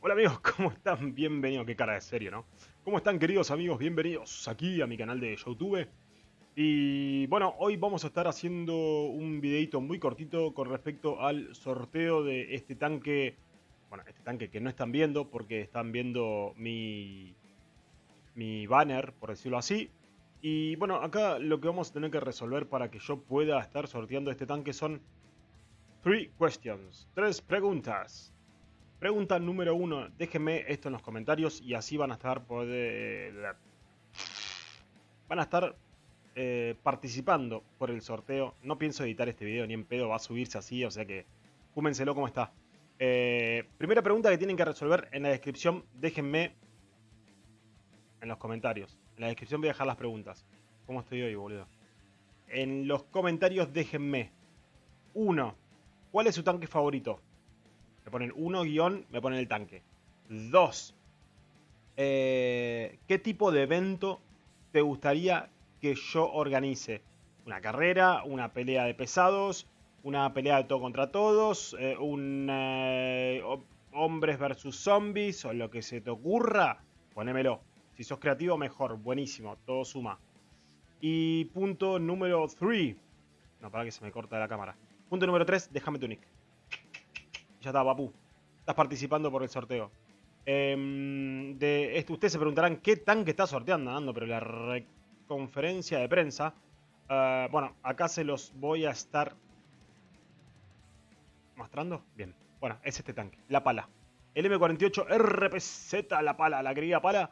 Hola amigos, ¿cómo están? Bienvenidos, qué cara de serio, ¿no? ¿Cómo están queridos amigos? Bienvenidos aquí a mi canal de YouTube. Y bueno, hoy vamos a estar haciendo un videito muy cortito con respecto al sorteo de este tanque. Bueno, este tanque que no están viendo porque están viendo mi, mi banner, por decirlo así. Y bueno, acá lo que vamos a tener que resolver para que yo pueda estar sorteando este tanque son... Three questions, tres preguntas. Pregunta número uno. Déjenme esto en los comentarios y así van a estar poder, van a estar eh, participando por el sorteo. No pienso editar este video ni en pedo, va a subirse así, o sea que fúmenselo como está. Eh, primera pregunta que tienen que resolver en la descripción. Déjenme en los comentarios. En la descripción voy a dejar las preguntas. ¿Cómo estoy hoy, boludo? En los comentarios déjenme. Uno. ¿Cuál es su tanque favorito? Me ponen 1 guion, me ponen el tanque. 2. Eh, ¿Qué tipo de evento te gustaría que yo organice? ¿Una carrera? ¿Una pelea de pesados? ¿Una pelea de todo contra todos? Eh, ¿Un eh, hombres versus zombies? ¿O lo que se te ocurra? Ponémelo. Si sos creativo, mejor. Buenísimo. Todo suma. Y punto número 3. No, para que se me corta la cámara. Punto número 3. Déjame tu nick. Ya está, papu. Estás participando por el sorteo. Esto, ustedes se preguntarán qué tanque está sorteando, Nando, pero la conferencia de prensa. Eh, bueno, acá se los voy a estar mostrando. Bien. Bueno, es este tanque, la pala. El M48 RPZ, la pala, la querida pala.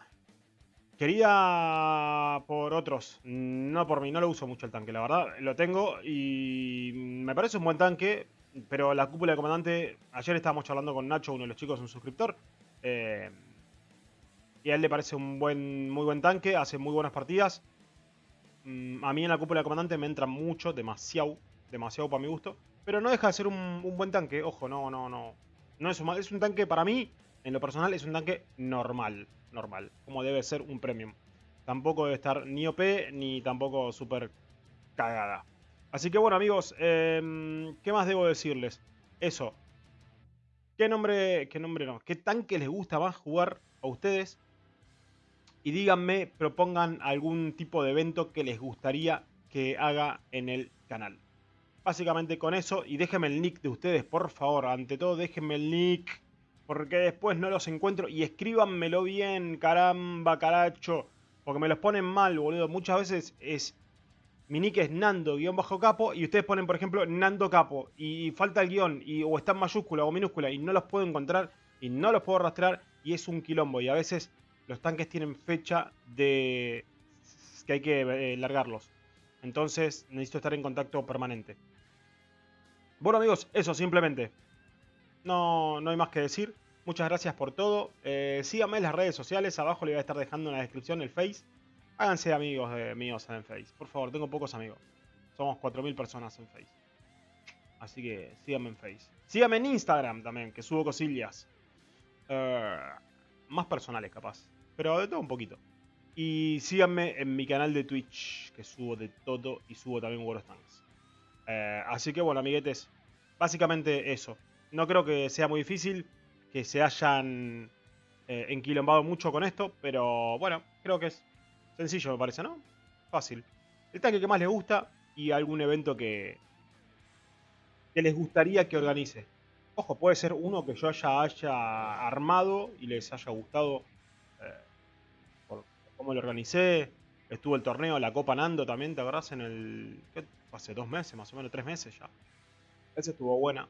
Quería por otros, no por mí, no lo uso mucho el tanque, la verdad. Lo tengo y me parece un buen tanque pero la cúpula de comandante, ayer estábamos charlando con Nacho, uno de los chicos, un suscriptor, eh, y a él le parece un buen, muy buen tanque, hace muy buenas partidas. Mm, a mí en la cúpula de comandante me entra mucho, demasiado, demasiado para mi gusto, pero no deja de ser un, buen tanque, ojo, no, no, no. No es un, es un tanque para mí, en lo personal, es un tanque normal, normal, como debe ser un premium. Tampoco debe estar ni OP, ni tampoco súper cagada. Así que bueno amigos, em, ¿qué más debo decirles? Eso. ¿Qué nombre, qué nombre no? ¿Qué tanque les gusta más jugar a ustedes? Y díganme, propongan algún tipo de evento que les gustaría que haga en el canal. Básicamente con eso, y déjenme el nick de ustedes, por favor. Ante todo, déjenme el nick, porque después no los encuentro. Y escríbanmelo bien, caramba, caracho. Porque me los ponen mal, boludo. Muchas veces es mi nick es Nando-Capo y ustedes ponen, por ejemplo, Nando Capo y falta el guion y, o está en mayúscula o minúscula y no los puedo encontrar y no los puedo rastrear y es un quilombo. Y a veces los tanques tienen fecha de que hay que eh, largarlos. Entonces necesito estar en contacto permanente. Bueno amigos, eso simplemente. No, no hay más que decir. Muchas gracias por todo. Eh, síganme en las redes sociales. Abajo le voy a estar dejando en la descripción el Face. Háganse amigos míos en Face. Por favor, tengo pocos amigos. Somos 4.000 personas en Face. Así que síganme en Face. Síganme en Instagram también, que subo cosillas. Eh, más personales capaz. Pero de todo un poquito. Y síganme en mi canal de Twitch, que subo de todo y subo también World of Tanks. Eh, así que bueno, amiguetes. Básicamente eso. No creo que sea muy difícil que se hayan eh, enquilombado mucho con esto, pero bueno, creo que es Sencillo me parece, ¿no? Fácil. El tanque que más les gusta y algún evento que, que les gustaría que organice. Ojo, puede ser uno que yo haya, haya armado y les haya gustado eh, por cómo lo organicé. Estuvo el torneo, la Copa Nando también, ¿te acordás? En el. ¿qué? Hace dos meses, más o menos, tres meses ya. Ese estuvo buena.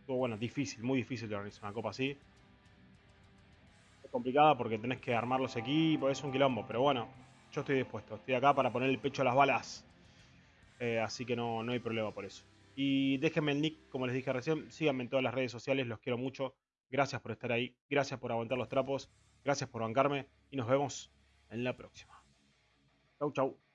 Estuvo buena, difícil, muy difícil de organizar una copa así. Es complicada porque tenés que armar los equipos, es un quilombo, pero bueno, yo estoy dispuesto. Estoy acá para poner el pecho a las balas. Eh, así que no, no hay problema por eso. Y déjenme el nick, como les dije recién. Síganme en todas las redes sociales, los quiero mucho. Gracias por estar ahí. Gracias por aguantar los trapos. Gracias por bancarme. Y nos vemos en la próxima. Chau, chau.